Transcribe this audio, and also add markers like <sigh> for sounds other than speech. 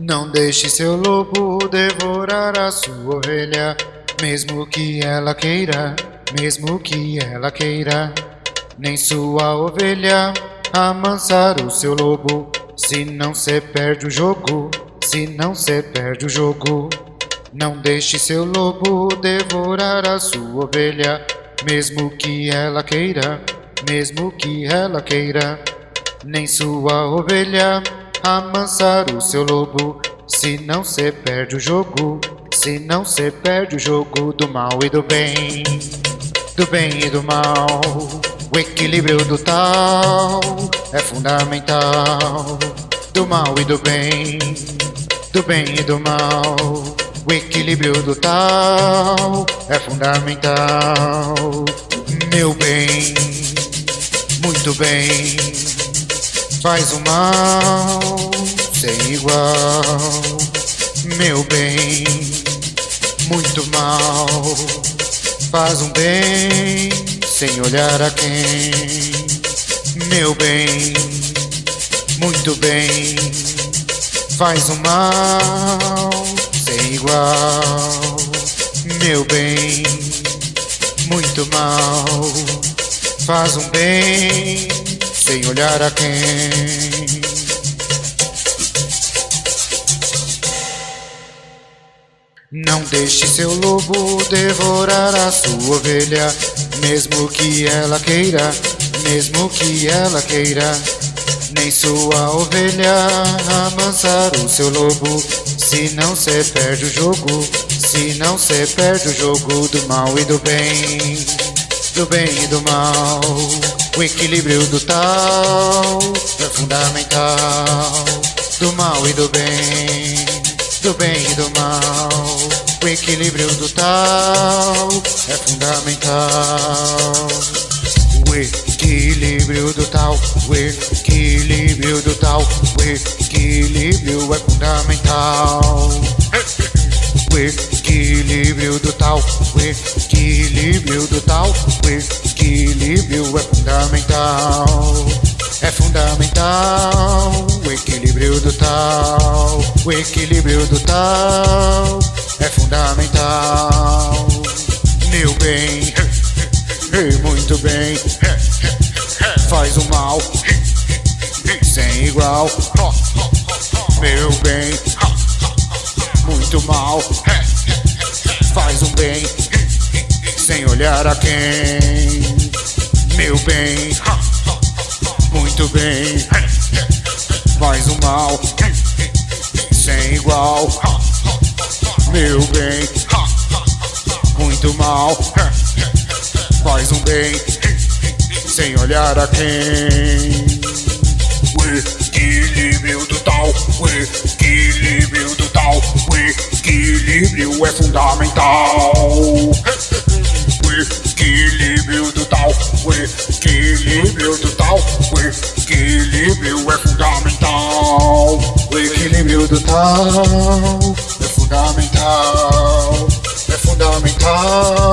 Não deixe seu lobo devorar a sua ovelha, mesmo que ela queira, mesmo que ela queira. Nem sua ovelha amansar o seu lobo, se não se perde o jogo, se não se perde o jogo. Não deixe seu lobo devorar a sua ovelha, mesmo que ela queira, mesmo que ela queira. Nem sua ovelha amansar o seu lobo, se não se perde o jogo, se não se perde o jogo do mal e do bem, do bem e do mal. O equilíbrio do tal é fundamental, do mal e do bem, do bem e do mal. O equilíbrio do tal é fundamental. Meu bem, muito bem, faz o mal sem igual. Meu bem, muito mal, faz um bem sem olhar a quem. Meu bem, muito bem, faz um mal sem igual. Meu bem, muito mal, faz um bem sem olhar a quem. Não deixe seu lobo devorar a sua ovelha, mesmo que ela queira, mesmo que ela queira. Nem sua ovelha amansar o seu lobo, se não se perde o jogo, se não se perde o jogo do mal e do bem, do bem e do mal. O equilíbrio do tal é fundamental, do mal e do bem, do bem e do mal. O equilíbrio do tal é fundamental. O equilíbrio do tal, o equilíbrio do tal, o equilíbrio é fundamental. O equilíbrio do tal, o equilíbrio do tal, o equilíbrio é fundamental. É fundamental o equilíbrio do tal, o equilíbrio do tal é fundamental. Meu bem, <laughs> muito bem, faz o mal sem igual. Meu bem, muito mal, olhar a quem. Meu bem, muito bem, faz o mal sem igual. Meu bem, muito mal, faz um bem sem olhar a quem. O equilíbrio do tal, o equilíbrio do tal, o equilíbrio é fundamental. O equilíbrio do tal, o equilíbrio é fundamental. O equilíbrio do tal é fundamental, é fundamental.